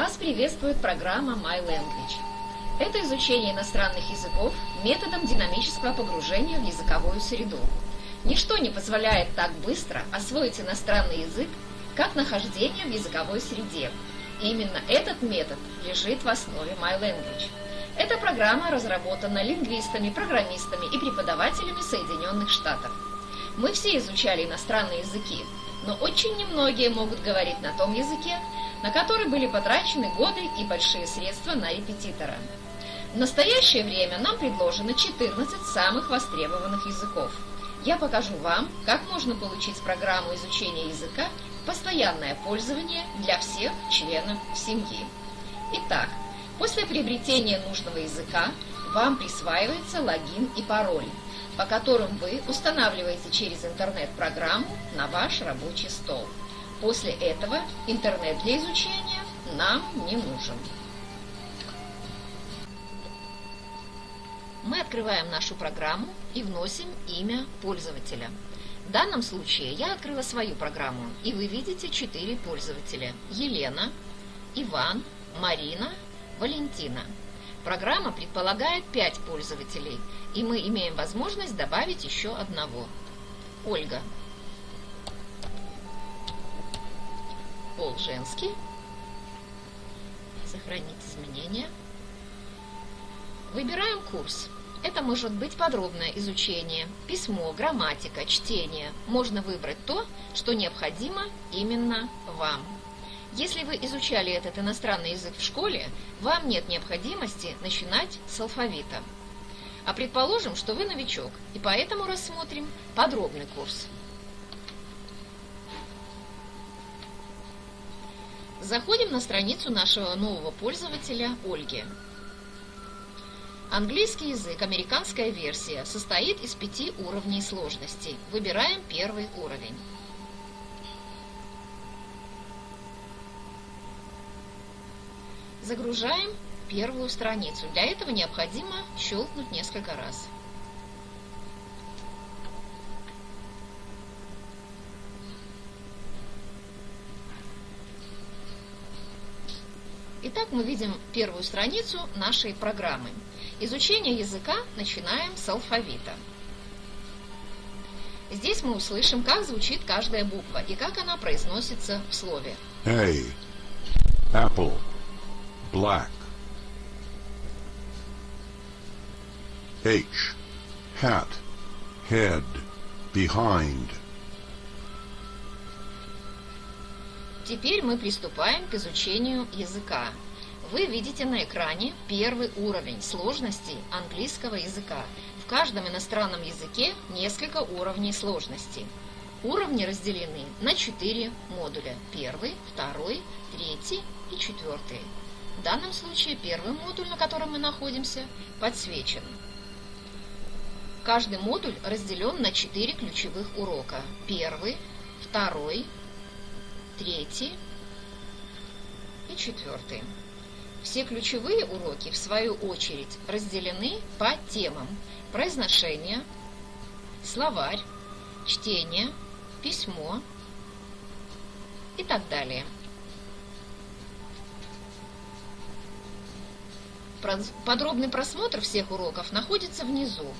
Вас приветствует программа My Language. Это изучение иностранных языков методом динамического погружения в языковую среду. Ничто не позволяет так быстро освоить иностранный язык, как нахождение в языковой среде. И именно этот метод лежит в основе My Language. Эта программа разработана лингвистами, программистами и преподавателями Соединенных Штатов. Мы все изучали иностранные языки, но очень немногие могут говорить на том языке, на который были потрачены годы и большие средства на репетитора. В настоящее время нам предложено 14 самых востребованных языков. Я покажу вам, как можно получить программу изучения языка постоянное пользование для всех членов семьи. Итак, после приобретения нужного языка вам присваивается логин и пароль, по которым вы устанавливаете через интернет программу на ваш рабочий стол. После этого интернет для изучения нам не нужен. Мы открываем нашу программу и вносим имя пользователя. В данном случае я открыла свою программу, и вы видите четыре пользователя. Елена, Иван, Марина, Валентина. Программа предполагает 5 пользователей, и мы имеем возможность добавить еще одного. Ольга. Пол женский. Сохранить изменения. Выбираем курс. Это может быть подробное изучение, письмо, грамматика, чтение. Можно выбрать то, что необходимо именно вам. Если вы изучали этот иностранный язык в школе, вам нет необходимости начинать с алфавита. А предположим, что вы новичок, и поэтому рассмотрим подробный курс. Заходим на страницу нашего нового пользователя Ольги. Английский язык, американская версия, состоит из пяти уровней сложности. Выбираем первый уровень. Загружаем первую страницу. Для этого необходимо щелкнуть несколько раз. Итак, мы видим первую страницу нашей программы. Изучение языка начинаем с алфавита. Здесь мы услышим, как звучит каждая буква и как она произносится в слове. A. Apple. Black. H. Hat. Head. Behind. Теперь мы приступаем к изучению языка. Вы видите на экране первый уровень сложности английского языка. В каждом иностранном языке несколько уровней сложности. Уровни разделены на четыре модуля. Первый, второй, третий и четвертый. В данном случае первый модуль, на котором мы находимся, подсвечен. Каждый модуль разделен на четыре ключевых урока. Первый, второй, третий и четвертый. Все ключевые уроки, в свою очередь, разделены по темам произношение, словарь, чтение, письмо и так далее. Подробный просмотр всех уроков находится внизу.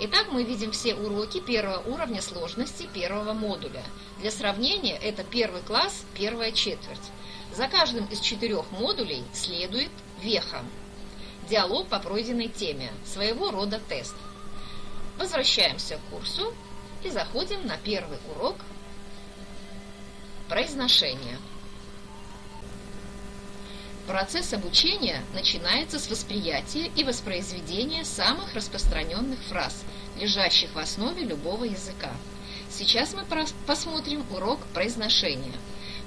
Итак, мы видим все уроки первого уровня сложности первого модуля. Для сравнения, это первый класс, первая четверть. За каждым из четырех модулей следует веха. Диалог по пройденной теме, своего рода тест. Возвращаемся к курсу и заходим на первый урок произношения. Процесс обучения начинается с восприятия и воспроизведения самых распространенных фраз, лежащих в основе любого языка. Сейчас мы посмотрим урок произношения.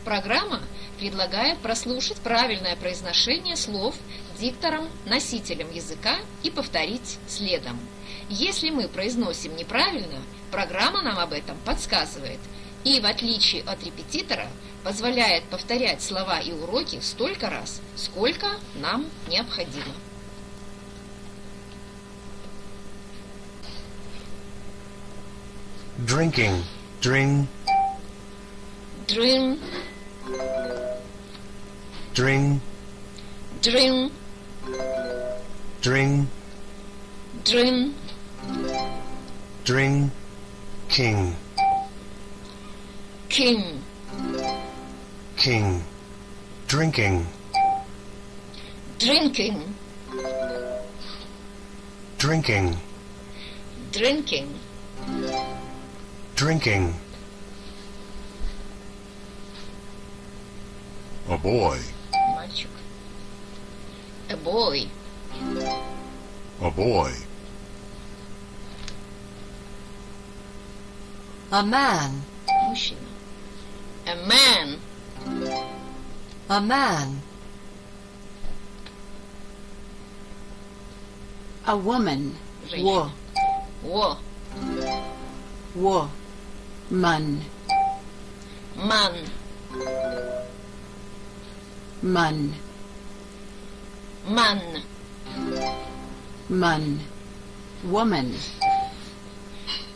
Программа предлагает прослушать правильное произношение слов диктором-носителем языка и повторить следом. Если мы произносим неправильно, программа нам об этом подсказывает – и, в отличие от репетитора, позволяет повторять слова и уроки столько раз, сколько нам необходимо. Drinking. Drink. Dream. Drink. Dream, Dring, dream, dring, king, king, king, drinking, drinking, drinking, drinking, drinking, A boy. A boy. A boy. A man. A man. A man. A woman. Wo. Wo. Wo. Man. Man. Man. man, Man. Woman.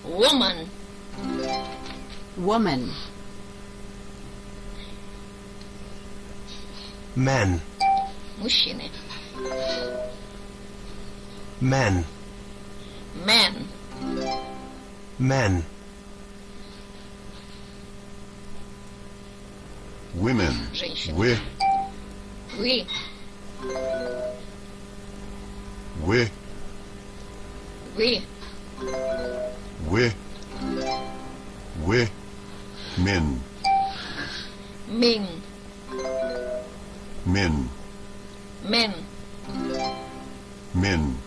woman, Woman. men, мужчины. men, Man, men, Women. женщины. Wi. We. 왜? 왜? 왜? 민. 민. 민. Men. Men.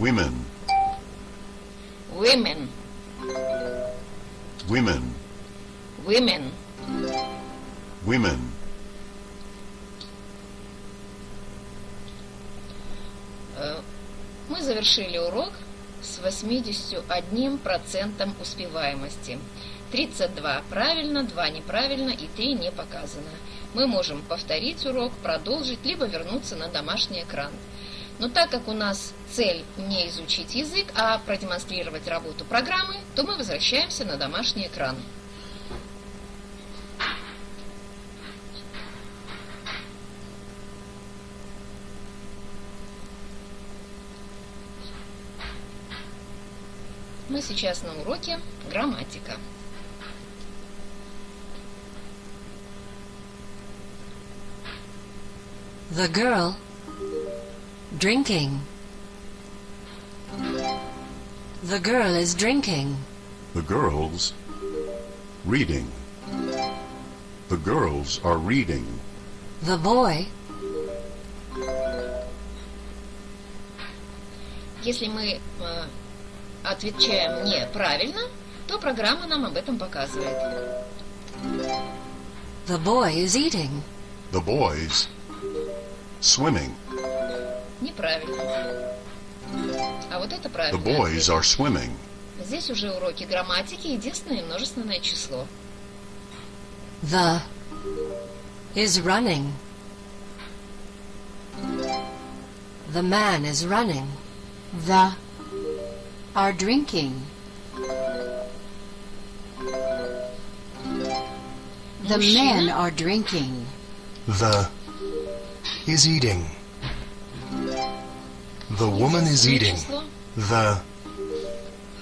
Women. Women. Women. Women. Women. Завершили урок с 81% успеваемости. 32 правильно, 2 неправильно и 3 не показано. Мы можем повторить урок, продолжить, либо вернуться на домашний экран. Но так как у нас цель не изучить язык, а продемонстрировать работу программы, то мы возвращаемся на домашний экран. Мы сейчас на уроке грамматика. The girl. Drinking. The girl is drinking. The girls. Reading. The girls are reading. The boy. Если мы э, отвечаем неправильно, то программа нам об этом показывает. The boy is eating. The boys. Swimming. Неправильно. А вот это The правильно. boys are swimming. Здесь уже уроки грамматики, единственное множественное число. The is running. The man is running. The. Are drinking. The men are drinking. the, is eating. The woman is Единственное eating. число, The,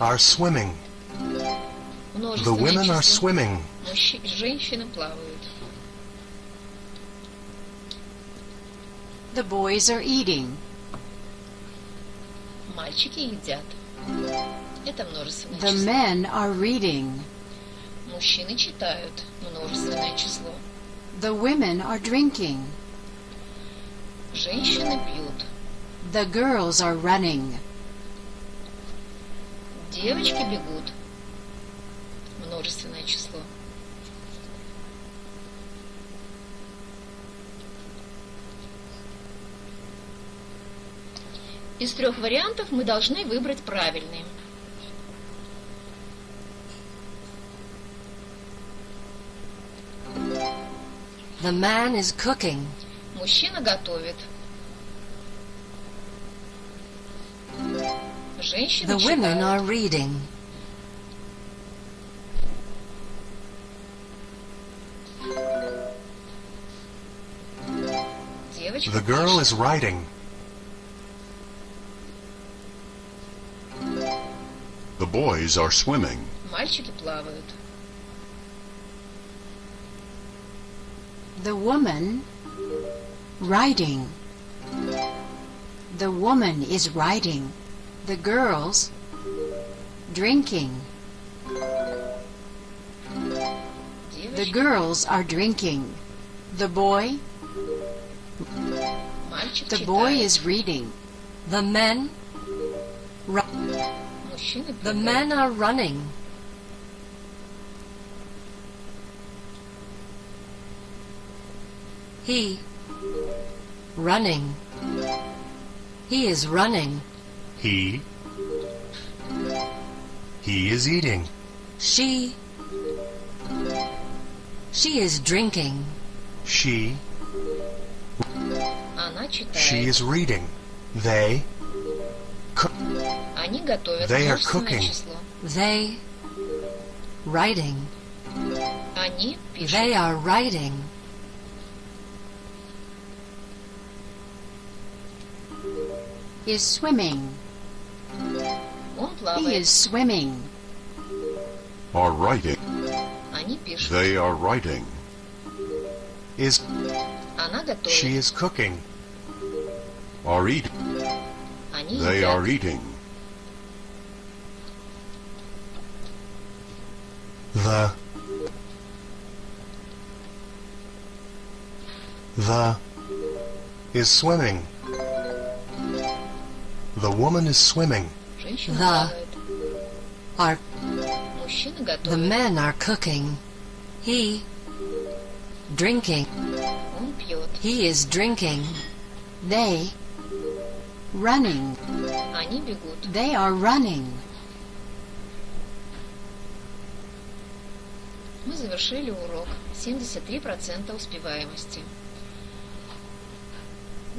are swimming. The множественное women are число. swimming. Мужчи- Женщины плавают. The boys are eating. Мальчики едят. Это множественное The число. men are reading. Мужчины читают. Множественное число. The women are drinking. Женщины пьют. The girls are running. Девочки бегут. Множественное число. Из трех вариантов мы должны выбрать правильный. The man is cooking. Мужчина готовит. Женщина The women читает. are reading. Девочка The girl is writing. The boys are swimming. Мальчики плавают. The woman writing. The woman is writing. The girls drinking. The Девочка, girls are drinking. The boy, мальчик the boy читает. is reading. The men, the men are running. He running. He is running. He He is eating. She She is drinking. She She is reading. They Они готовят They are множественное cooking. число. They, writing. Они пишут. They are writing. Is swimming. Он He плавает. is swimming. Are writing. Они пишут. They are writing. Is. Она готовит. She is cooking. Are eating. They are eating. The The is swimming. The woman is swimming. The are the men are cooking. He drinking. He is drinking. They running. Они бегут. They are running. Мы завершили урок. 73% успеваемости.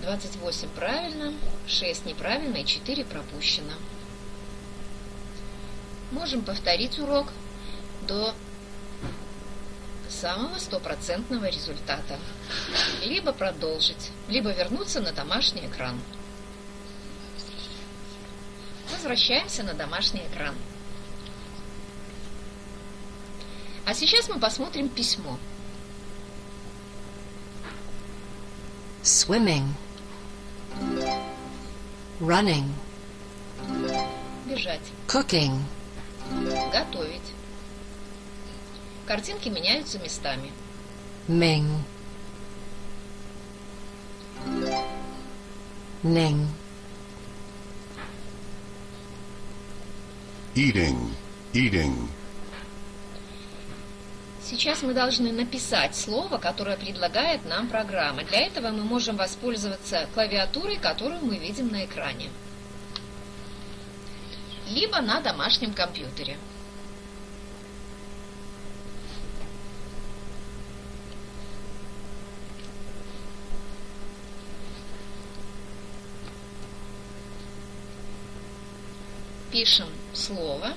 28 правильно, 6 неправильно и 4 пропущено. Можем повторить урок до самого стопроцентного результата. Либо продолжить, либо вернуться на домашний экран. Возвращаемся на домашний экран. А сейчас мы посмотрим письмо. Swimming. Running. Бежать. Cooking. Готовить. Картинки меняются местами. Ming. Ning. Eating. Eating. Сейчас мы должны написать слово, которое предлагает нам программа. Для этого мы можем воспользоваться клавиатурой, которую мы видим на экране. Либо на домашнем компьютере. Пишем слово.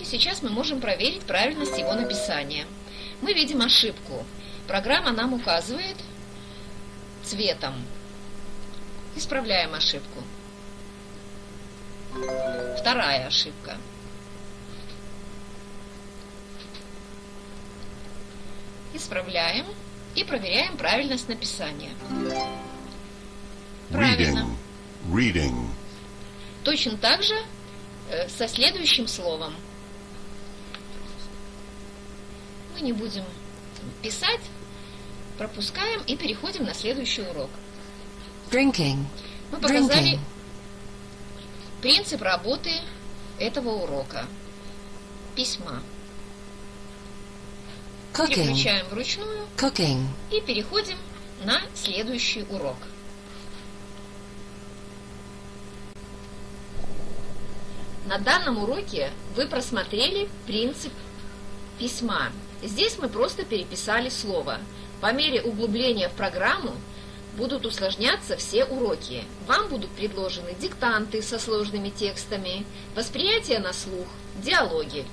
И сейчас мы можем проверить правильность его написания. Мы видим ошибку. Программа нам указывает цветом. Исправляем ошибку. Вторая ошибка. Исправляем и проверяем правильность написания. Правильно. Reading. Reading. Точно так же э, со следующим словом. Мы не будем писать, пропускаем и переходим на следующий урок. Drinking. Мы показали Drinking. принцип работы этого урока. Письма. Cooking. Переключаем вручную Cooking. и переходим на следующий урок. На данном уроке вы просмотрели принцип письма. Здесь мы просто переписали слово. По мере углубления в программу будут усложняться все уроки. Вам будут предложены диктанты со сложными текстами, восприятие на слух, диалоги.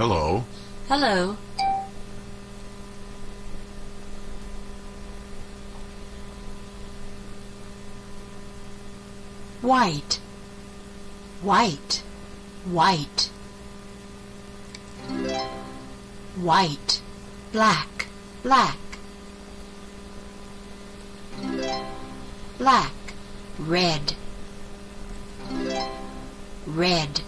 Hello. Hello. White. White. White. White. Black. Black. Black. Red. Red.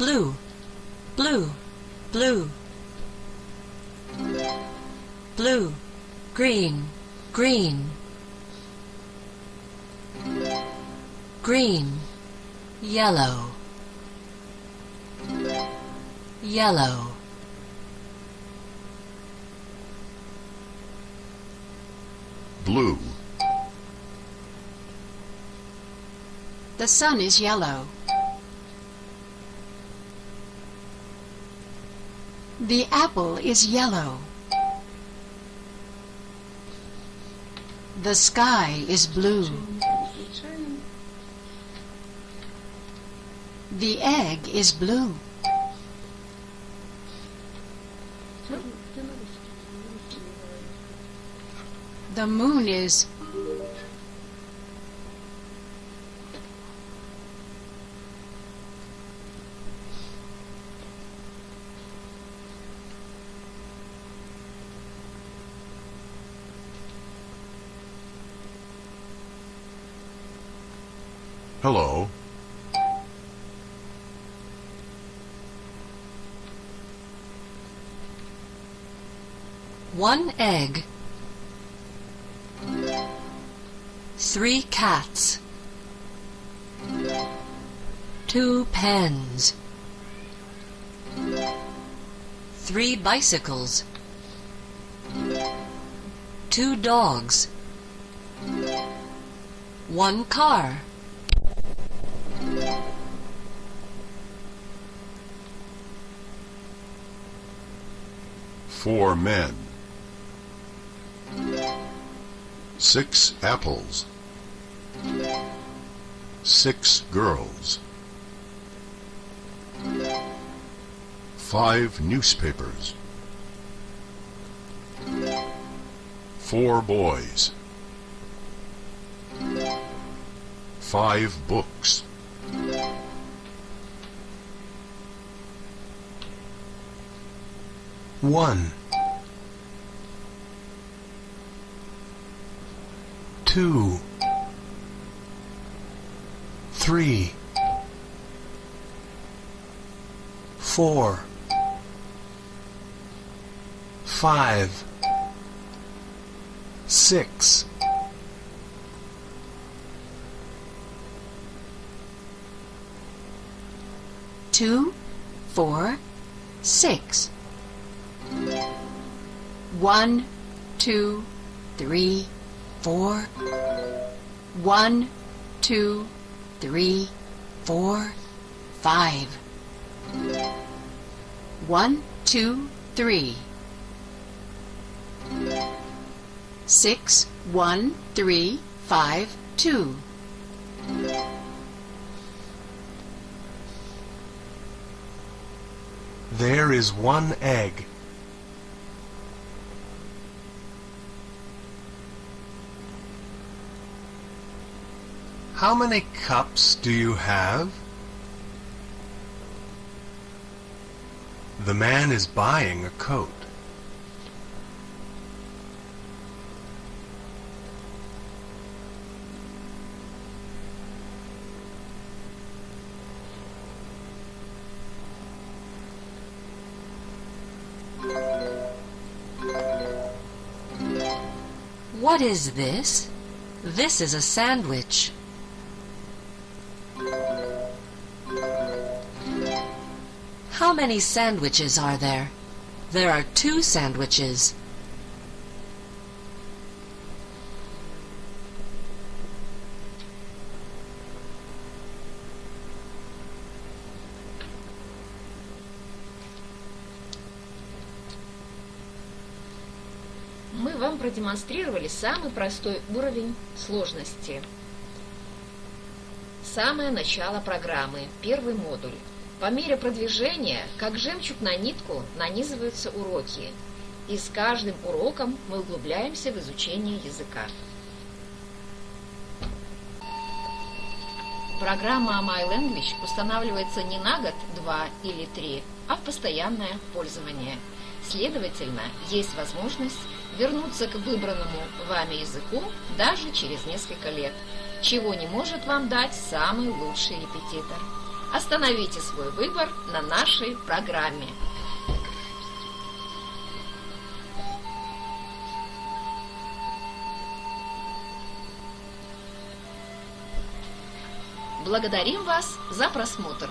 Blue. Blue. Blue. Blue. Green. Green. Green. Yellow. Yellow. Blue. The sun is yellow. The apple is yellow. The sky is blue. The egg is blue. The moon is Hello. One egg. Three cats. Two pens. Three bicycles. Two dogs. One car. Four men. Six apples. Six girls. Five newspapers. Four boys. Five books. One. Two. Three. Four. Five. Six. two, four, six. One, two, three, four. One, two, three, four, five. One, two, three. Six, one, three, five, two. There is one egg. How many cups do you have? The man is buying a coat. What is this? This is a sandwich. How many sandwiches are there? There are two sandwiches. Мы вам продемонстрировали самый простой уровень сложности. самое начало программы, первый модуль. По мере продвижения, как жемчуг на нитку, нанизываются уроки. И с каждым уроком мы углубляемся в изучение языка. Программа My Language устанавливается не на год, два или три, а в постоянное пользование. Следовательно, есть возможность вернуться к выбранному вами языку даже через несколько лет, чего не может вам дать самый лучший репетитор. Остановите свой выбор на нашей программе. Благодарим вас за просмотр.